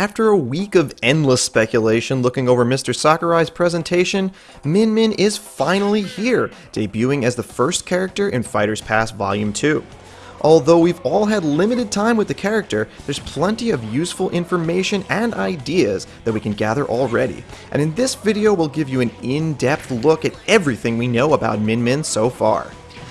After a week of endless speculation looking over Mr. Sakurai's presentation, Min Min is finally here, debuting as the first character in Fighters Pass Volume 2. Although we've all had limited time with the character, there's plenty of useful information and ideas that we can gather already. And in this video, we'll give you an in-depth look at everything we know about Min Min so far.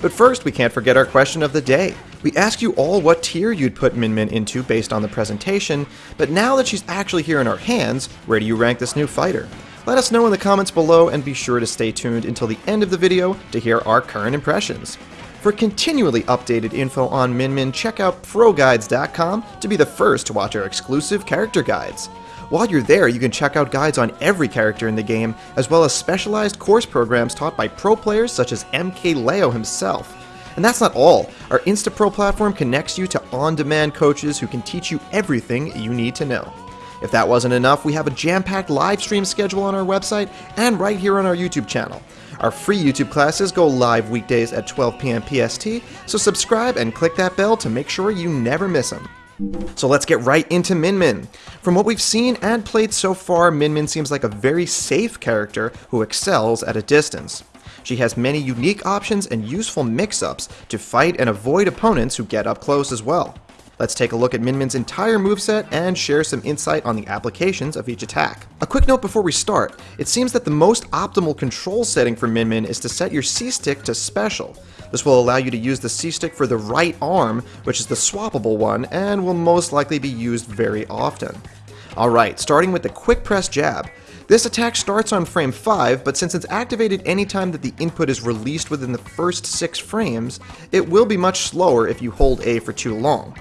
But first, we can't forget our question of the day. We asked you all what tier you'd put Min Min into based on the presentation, but now that she's actually here in our hands, where do you rank this new fighter? Let us know in the comments below and be sure to stay tuned until the end of the video to hear our current impressions. For continually updated info on Min Min, check out ProGuides.com to be the first to watch our exclusive character guides. While you're there, you can check out guides on every character in the game, as well as specialized course programs taught by pro players such as MKLeo himself. And that's not all. Our InstaPro platform connects you to on-demand coaches who can teach you everything you need to know. If that wasn't enough, we have a jam-packed live stream schedule on our website and right here on our YouTube channel. Our free YouTube classes go live weekdays at 12 p.m. PST, so subscribe and click that bell to make sure you never miss them. So let's get right into Min Min. From what we've seen and played so far, Min Min seems like a very safe character who excels at a distance. She has many unique options and useful mix-ups to fight and avoid opponents who get up close as well. Let's take a look at Min Min's entire moveset and share some insight on the applications of each attack. A quick note before we start, it seems that the most optimal control setting for Min Min is to set your C-stick to special. This will allow you to use the C-stick for the right arm, which is the swappable one, and will most likely be used very often. Alright, starting with the quick press jab. This attack starts on frame 5, but since it's activated anytime that the input is released within the first 6 frames, it will be much slower if you hold A for too long.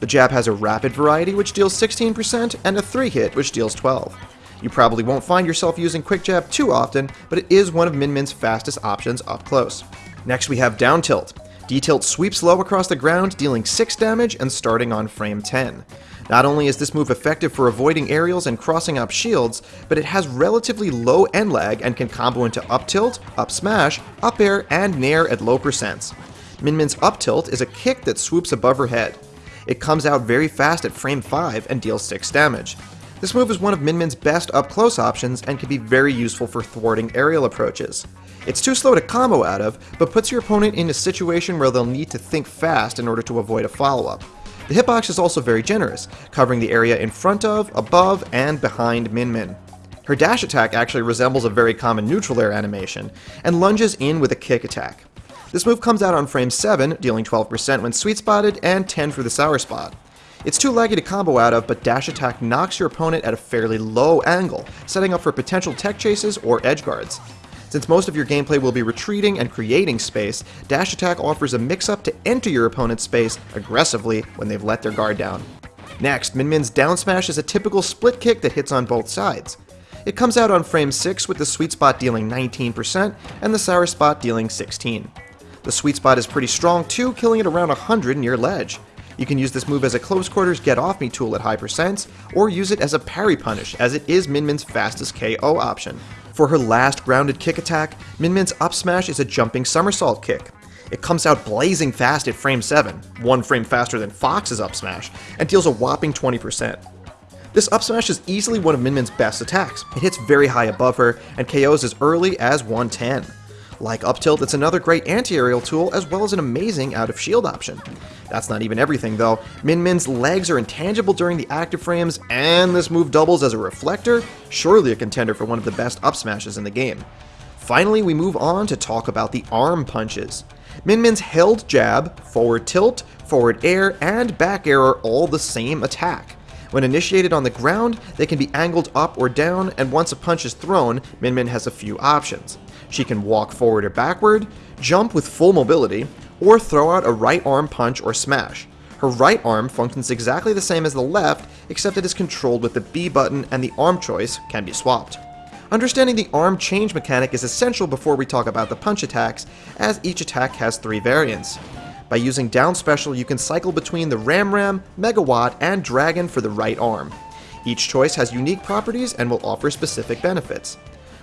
The jab has a rapid variety which deals 16% and a 3 hit which deals 12. You probably won't find yourself using quick jab too often, but it is one of Min Min's fastest options up close. Next we have down tilt. D-tilt sweeps low across the ground, dealing 6 damage and starting on frame 10. Not only is this move effective for avoiding aerials and crossing up shields, but it has relatively low end lag and can combo into up tilt, up smash, up air, and nair at low percents. Min Min's up tilt is a kick that swoops above her head. It comes out very fast at frame 5 and deals 6 damage. This move is one of Min Min's best up-close options and can be very useful for thwarting aerial approaches. It's too slow to combo out of, but puts your opponent in a situation where they'll need to think fast in order to avoid a follow-up. The hitbox is also very generous, covering the area in front of, above, and behind Min Min. Her dash attack actually resembles a very common neutral air animation, and lunges in with a kick attack. This move comes out on frame 7, dealing 12% when sweet spotted, and 10 for the sour spot. It's too laggy to combo out of, but dash attack knocks your opponent at a fairly low angle, setting up for potential tech chases or edge guards. Since most of your gameplay will be retreating and creating space, dash attack offers a mix-up to enter your opponent's space aggressively when they've let their guard down. Next, Min Min's down smash is a typical split kick that hits on both sides. It comes out on frame 6 with the sweet spot dealing 19% and the sour spot dealing 16. The sweet spot is pretty strong too, killing it around 100 near ledge. You can use this move as a close quarters get off me tool at high percents, or use it as a parry punish, as it is Min Min's fastest KO option. For her last grounded kick attack, Min Min's up smash is a jumping somersault kick. It comes out blazing fast at frame 7, one frame faster than Fox's up smash, and deals a whopping 20%. This up smash is easily one of Min Min's best attacks. It hits very high above her, and KOs as early as 110. Like up tilt, it's another great anti-aerial tool as well as an amazing out-of-shield option. That's not even everything though. Min Min's legs are intangible during the active frames, and this move doubles as a reflector, surely a contender for one of the best up smashes in the game. Finally, we move on to talk about the arm punches. Min Min's held jab, forward tilt, forward air, and back air are all the same attack. When initiated on the ground, they can be angled up or down, and once a punch is thrown, Min Min has a few options. She can walk forward or backward, jump with full mobility, or throw out a right arm punch or smash. Her right arm functions exactly the same as the left, except it is controlled with the B button and the arm choice can be swapped. Understanding the arm change mechanic is essential before we talk about the punch attacks, as each attack has three variants. By using down special, you can cycle between the Ram Ram, Megawatt, and Dragon for the right arm. Each choice has unique properties and will offer specific benefits.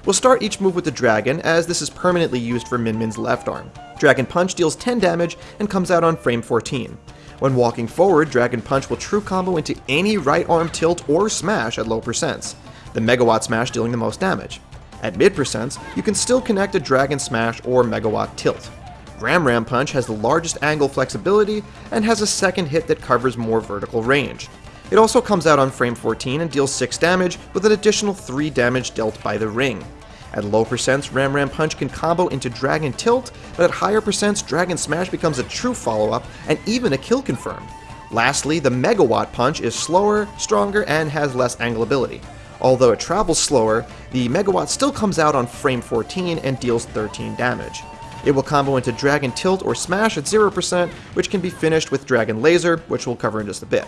We'll start each move with the Dragon, as this is permanently used for Min Min's left arm. Dragon Punch deals 10 damage and comes out on frame 14. When walking forward, Dragon Punch will true combo into any right arm tilt or smash at low percents, the Megawatt Smash dealing the most damage. At mid percents, you can still connect a Dragon Smash or Megawatt Tilt. Ram Ram Punch has the largest angle flexibility and has a second hit that covers more vertical range. It also comes out on frame 14 and deals 6 damage with an additional 3 damage dealt by the ring. At low percents, Ram Ram Punch can combo into Dragon Tilt, but at higher percents, Dragon Smash becomes a true follow-up and even a kill confirm. Lastly, the Megawatt Punch is slower, stronger, and has less angle ability. Although it travels slower, the Megawatt still comes out on frame 14 and deals 13 damage. It will combo into Dragon Tilt or Smash at 0%, which can be finished with Dragon Laser, which we'll cover in just a bit.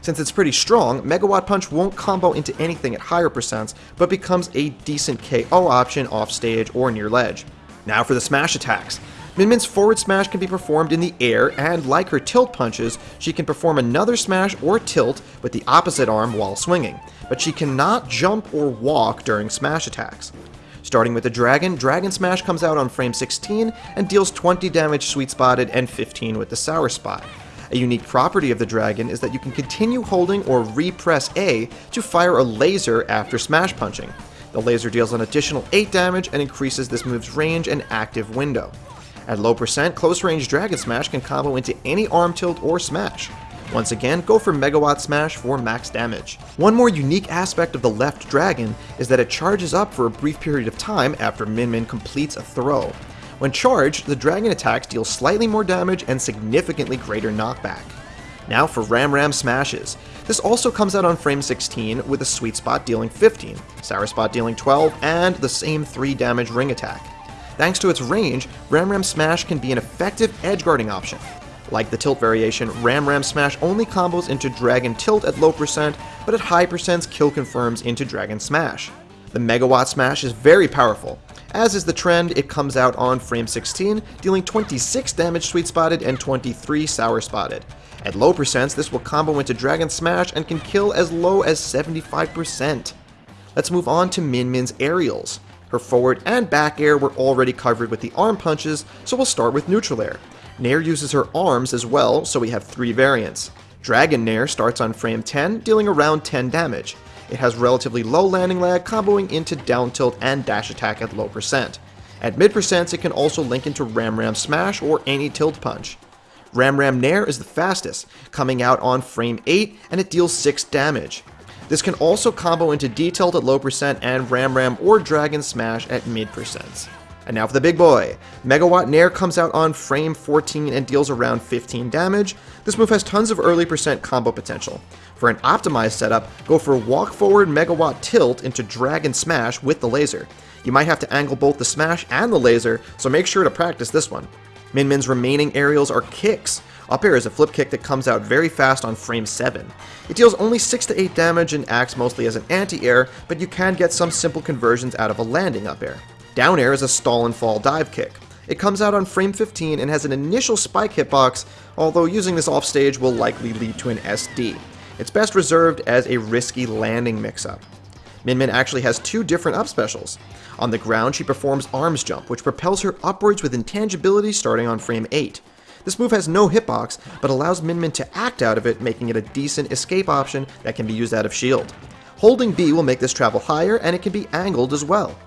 Since it's pretty strong, Megawatt Punch won't combo into anything at higher percents, but becomes a decent KO option off stage or near ledge. Now for the smash attacks. Min Min's forward smash can be performed in the air, and like her tilt punches, she can perform another smash or tilt with the opposite arm while swinging, but she cannot jump or walk during smash attacks. Starting with the Dragon, Dragon Smash comes out on frame 16 and deals 20 damage sweet spotted and 15 with the Sour Spot. A unique property of the Dragon is that you can continue holding or repress A to fire a laser after smash punching. The laser deals an additional 8 damage and increases this move's range and active window. At low percent, close range Dragon Smash can combo into any arm tilt or smash. Once again, go for Megawatt Smash for max damage. One more unique aspect of the left dragon is that it charges up for a brief period of time after Min Min completes a throw. When charged, the dragon attacks deal slightly more damage and significantly greater knockback. Now for Ram Ram Smashes. This also comes out on frame 16 with a sweet spot dealing 15, sour spot dealing 12, and the same 3 damage ring attack. Thanks to its range, Ram Ram Smash can be an effective edge guarding option. Like the tilt variation, Ram Ram Smash only combos into Dragon Tilt at low percent, but at high percents kill confirms into Dragon Smash. The Megawatt Smash is very powerful. As is the trend, it comes out on frame 16, dealing 26 damage sweet spotted and 23 sour spotted. At low percents, this will combo into Dragon Smash and can kill as low as 75%. Let's move on to Min Min's aerials. Her forward and back air were already covered with the arm punches, so we'll start with neutral air. Nair uses her arms as well, so we have three variants. Dragon Nair starts on frame 10, dealing around 10 damage. It has relatively low landing lag, comboing into down tilt and dash attack at low percent. At mid percents, it can also link into Ram Ram Smash or any tilt punch. Ram Ram Nair is the fastest, coming out on frame 8 and it deals 6 damage. This can also combo into D-Tilt at low percent and Ram Ram or Dragon Smash at mid percents. And now for the big boy. Megawatt Nair comes out on frame 14 and deals around 15 damage. This move has tons of early percent combo potential. For an optimized setup, go for walk forward Megawatt Tilt into Dragon Smash with the laser. You might have to angle both the smash and the laser, so make sure to practice this one. Min Min's remaining aerials are kicks. Up air is a flip kick that comes out very fast on frame 7. It deals only 6 to 8 damage and acts mostly as an anti-air, but you can get some simple conversions out of a landing up air. Down air is a stall and fall dive kick. It comes out on frame 15 and has an initial spike hitbox, although using this offstage will likely lead to an SD. It's best reserved as a risky landing mix-up. Min Min actually has two different up specials. On the ground, she performs Arms Jump, which propels her upwards with intangibility starting on frame 8. This move has no hitbox, but allows Min Min to act out of it, making it a decent escape option that can be used out of shield. Holding B will make this travel higher, and it can be angled as well.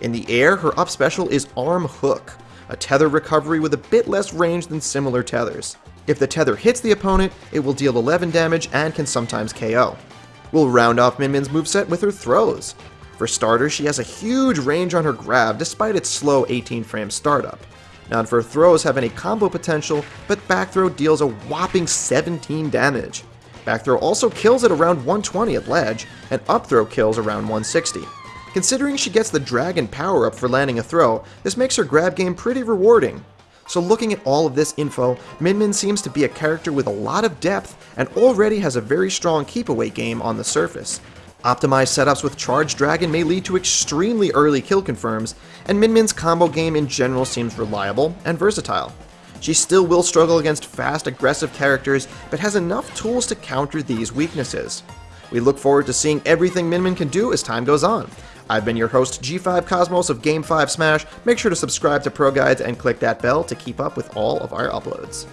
In the air, her up special is Arm Hook, a tether recovery with a bit less range than similar tethers. If the tether hits the opponent, it will deal 11 damage and can sometimes KO. We'll round off Min Min's moveset with her throws. For starters, she has a huge range on her grab despite its slow 18 frame startup. None her throws have any combo potential, but back throw deals a whopping 17 damage. Back throw also kills at around 120 at ledge, and up throw kills around 160. Considering she gets the Dragon power up for landing a throw, this makes her grab game pretty rewarding. So looking at all of this info, Min Min seems to be a character with a lot of depth and already has a very strong keep away game on the surface. Optimized setups with Charged Dragon may lead to extremely early kill confirms, and Min Min's combo game in general seems reliable and versatile. She still will struggle against fast, aggressive characters, but has enough tools to counter these weaknesses. We look forward to seeing everything Min Min can do as time goes on. I've been your host, G5 Cosmos of Game 5 Smash. Make sure to subscribe to Pro Guides and click that bell to keep up with all of our uploads.